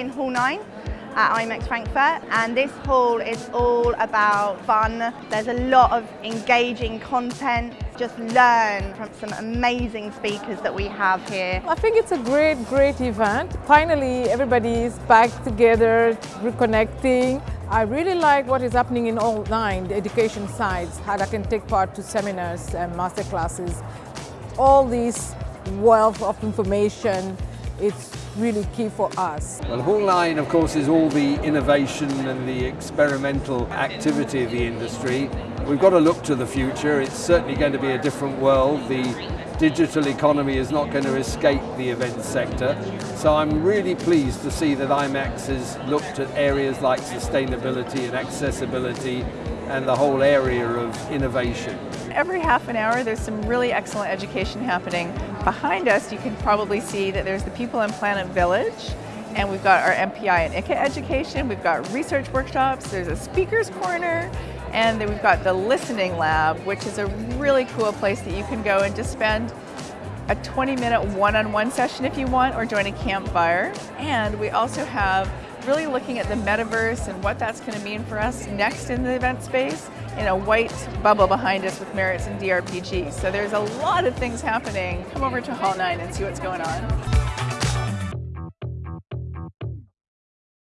in Hall 9 at IMEX Frankfurt and this hall is all about fun. There's a lot of engaging content. Just learn from some amazing speakers that we have here. I think it's a great, great event. Finally, everybody is back together, reconnecting. I really like what is happening in all nine, the education sides, how I can take part to seminars and master classes. All this wealth of information, it's really key for us. Well, Hall 9, of course, is all the innovation and the experimental activity of the industry. We've got to look to the future. It's certainly going to be a different world. The digital economy is not going to escape the event sector. So I'm really pleased to see that IMEX has looked at areas like sustainability and accessibility and the whole area of innovation. Every half an hour there's some really excellent education happening. Behind us you can probably see that there's the People and Planet Village and we've got our MPI and ICA education, we've got research workshops, there's a speaker's corner, and then we've got the listening lab, which is a really cool place that you can go and just spend a 20 minute one-on-one session if you want or join a campfire. And we also have really looking at the metaverse and what that's going to mean for us next in the event space in a white bubble behind us with Merits and DRPG. So there's a lot of things happening. Come over to Hall 9 and see what's going on.